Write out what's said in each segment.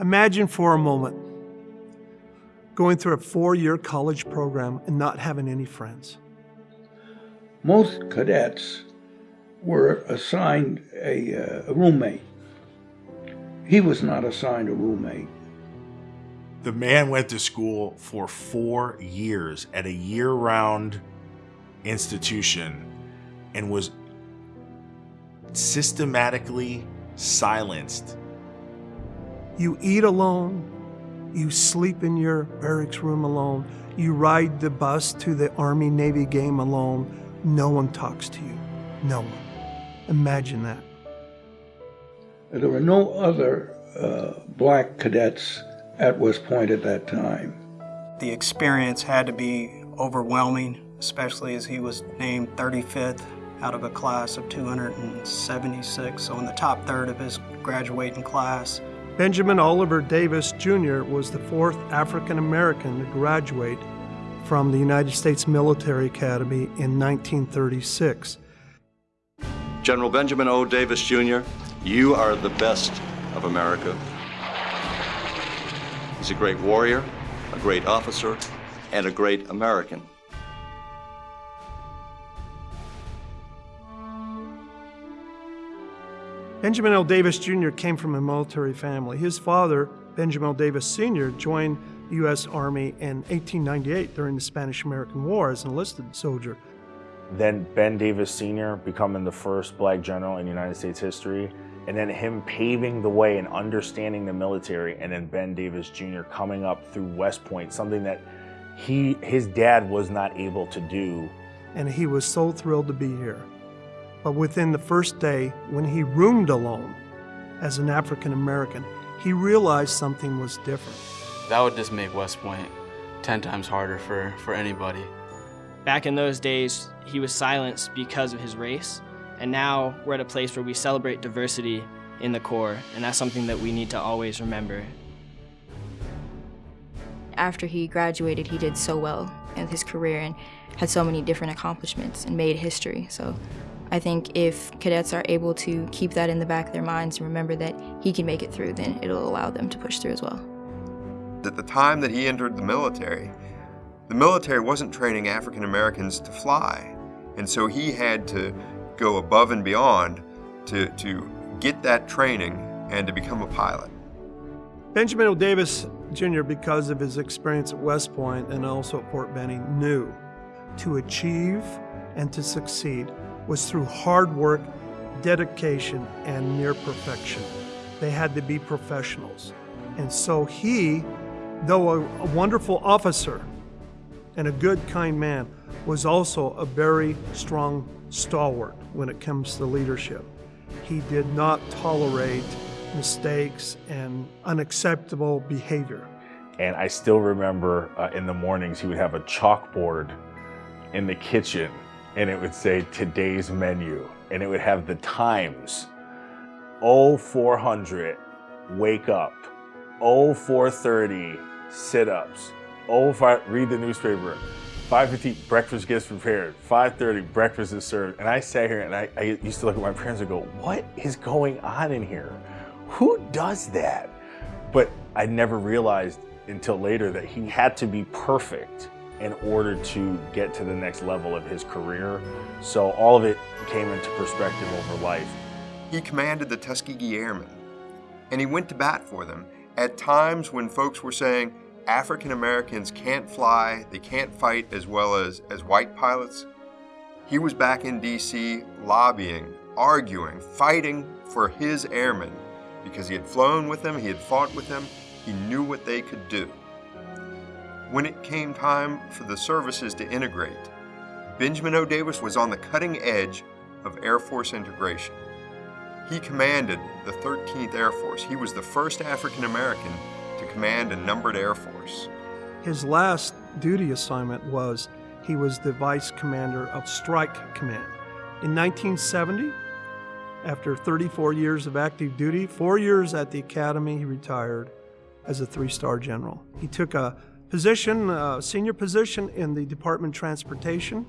Imagine for a moment going through a four-year college program and not having any friends. Most cadets were assigned a, uh, a roommate. He was not assigned a roommate. The man went to school for four years at a year-round institution and was systematically silenced. You eat alone, you sleep in your barracks room alone, you ride the bus to the Army Navy game alone. No one talks to you. No one. Imagine that. There were no other uh, black cadets at West Point at that time. The experience had to be overwhelming, especially as he was named 35th out of a class of 276, so in the top third of his graduating class. Benjamin Oliver Davis Jr. was the fourth African American to graduate from the United States Military Academy in 1936. General Benjamin O. Davis Jr., you are the best of America. He's a great warrior, a great officer, and a great American. Benjamin L. Davis Jr. came from a military family. His father, Benjamin L. Davis Sr., joined the U.S. Army in 1898 during the Spanish-American War as an enlisted soldier. Then Ben Davis Sr. becoming the first black general in United States history, and then him paving the way and understanding the military, and then Ben Davis Jr. coming up through West Point, something that he his dad was not able to do. And he was so thrilled to be here. But within the first day, when he roomed alone as an African American, he realized something was different. That would just make West Point 10 times harder for, for anybody. Back in those days, he was silenced because of his race, and now we're at a place where we celebrate diversity in the Corps, and that's something that we need to always remember. After he graduated, he did so well in his career and had so many different accomplishments and made history. So I think if cadets are able to keep that in the back of their minds and remember that he can make it through, then it'll allow them to push through as well. At the time that he entered the military, the military wasn't training African Americans to fly. And so he had to go above and beyond to, to get that training and to become a pilot. Benjamin O. Davis Jr., because of his experience at West Point and also at Fort Benning, knew to achieve and to succeed was through hard work, dedication, and near perfection. They had to be professionals. And so he, though a, wonderful officer and a good, kind man, was also a very strong stalwart when it comes to leadership. He did not tolerate mistakes and unacceptable behavior. And I still remember uh, in the mornings he would have a chalkboard in the kitchen and it would say today's menu and it would have the times. 0400 wake up. 0430 sit-ups. 05 read the newspaper. 5.50 breakfast gets prepared. 5.30 breakfast is served. And I sat here and I, I used to look at my parents and go what is going on in here? Who does that? But I never realized until later that he had to be perfect in order to get to the next level of his career. So all of it came into perspective over life. He commanded the Tuskegee Airmen, and he went to bat for them at times when folks were saying African Americans can't fly, they can't fight as well as, as white pilots. He was back in D.C. lobbying, arguing, fighting for his airmen because he had flown with them, he had fought with them, he knew what they could do. When it came time for the services to integrate, Benjamin O. Davis was on the cutting edge of Air Force integration. He commanded the 13th Air Force. He was the first African American to command a numbered Air Force. His last duty assignment was he was the vice commander of Strike Command. In 1970, after 34 years of active duty, four years at the academy, he retired as a three-star general. He took a position, uh, senior position in the Department of Transportation,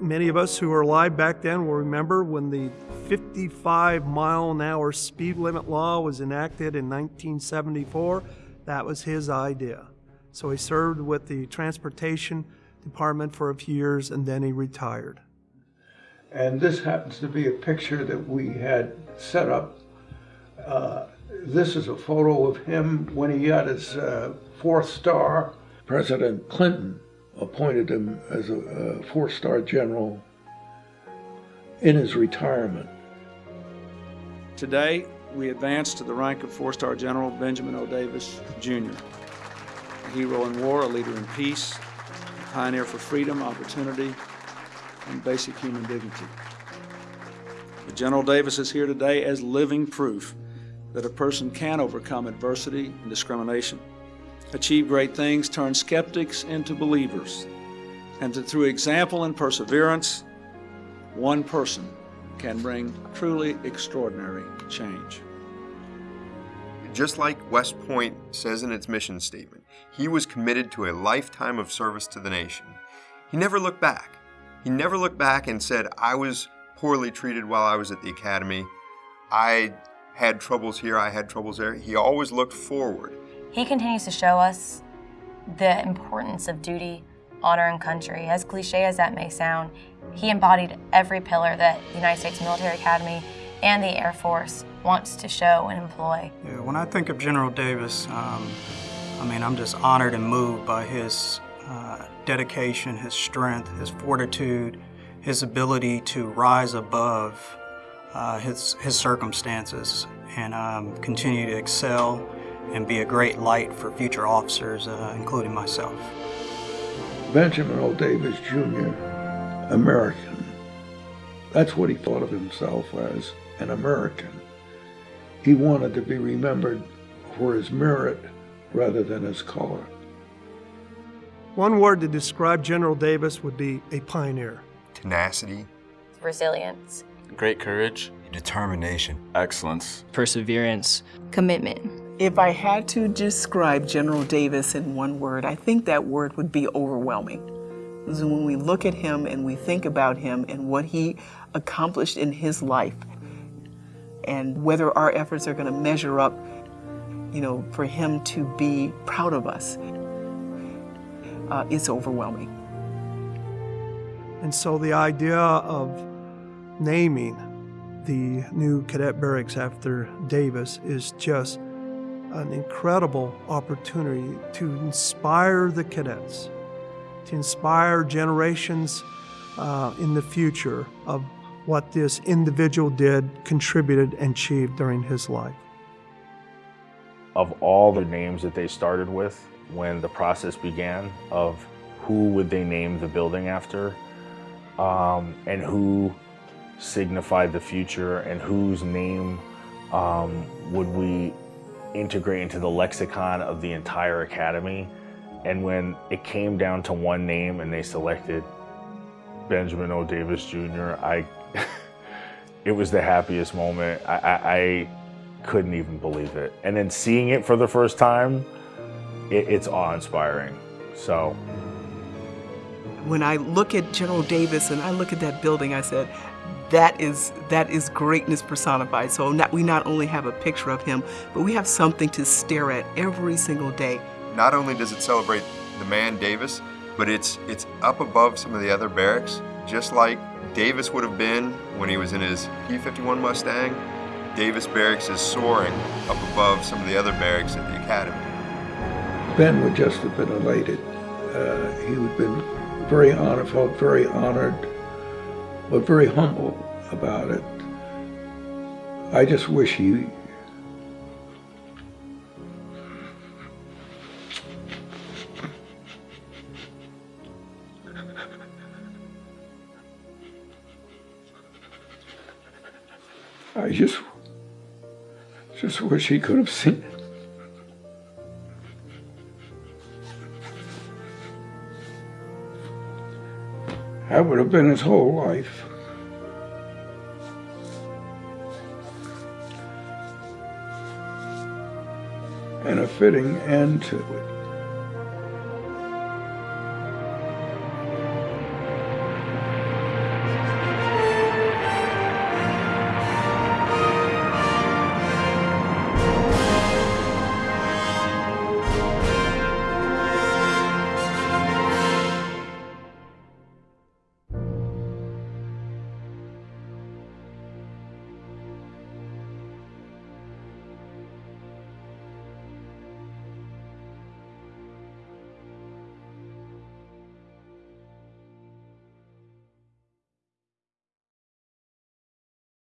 Many of us who are alive back then will remember when the 55 mile an hour speed limit law was enacted in 1974. That was his idea. So he served with the Transportation Department for a few years and then he retired. And this happens to be a picture that we had set up. Uh, this is a photo of him when he got his uh, fourth star. President Clinton appointed him as a, a four-star general in his retirement. Today, we advance to the rank of four-star general Benjamin O. Davis, Jr. A hero in war, a leader in peace, a pioneer for freedom, opportunity, and basic human dignity. But General Davis is here today as living proof that a person can overcome adversity and discrimination achieve great things, turn skeptics into believers, and that through example and perseverance, one person can bring truly extraordinary change. Just like West Point says in its mission statement, he was committed to a lifetime of service to the nation. He never looked back. He never looked back and said, I was poorly treated while I was at the academy. I had troubles here, I had troubles there. He always looked forward. He continues to show us the importance of duty, honor, and country. As cliche as that may sound, he embodied every pillar that the United States Military Academy and the Air Force wants to show and employ. Yeah, when I think of General Davis, um, I mean, I'm just honored and moved by his uh, dedication, his strength, his fortitude, his ability to rise above uh, his, his circumstances and um, continue to excel and be a great light for future officers, uh, including myself. Benjamin O. Davis Jr., American. That's what he thought of himself as, an American. He wanted to be remembered for his merit rather than his color. One word to describe General Davis would be a pioneer. Tenacity. Resilience. Great courage. Determination. Excellence. Perseverance. Commitment. If I had to describe General Davis in one word, I think that word would be overwhelming. Because when we look at him and we think about him and what he accomplished in his life, and whether our efforts are going to measure up, you know, for him to be proud of us, uh, it's overwhelming. And so the idea of naming the new cadet barracks after Davis is just an incredible opportunity to inspire the cadets, to inspire generations uh, in the future of what this individual did, contributed, and achieved during his life. Of all the names that they started with when the process began of who would they name the building after um, and who signified the future and whose name um, would we integrate into the lexicon of the entire academy. And when it came down to one name and they selected Benjamin O. Davis Jr., I, it was the happiest moment. I, I, I, couldn't even believe it. And then seeing it for the first time, it, it's awe-inspiring. So. When I look at General Davis and I look at that building, I said, that is that is greatness personified. So not, we not only have a picture of him, but we have something to stare at every single day. Not only does it celebrate the man Davis, but it's it's up above some of the other barracks, just like Davis would have been when he was in his P-51 Mustang. Davis Barracks is soaring up above some of the other barracks at the academy. Ben would just have been elated. Uh, he would have been very honored, felt very honored but very humble about it. I just wish he I just just wish he could have seen it. That would have been his whole life. And a fitting end to it.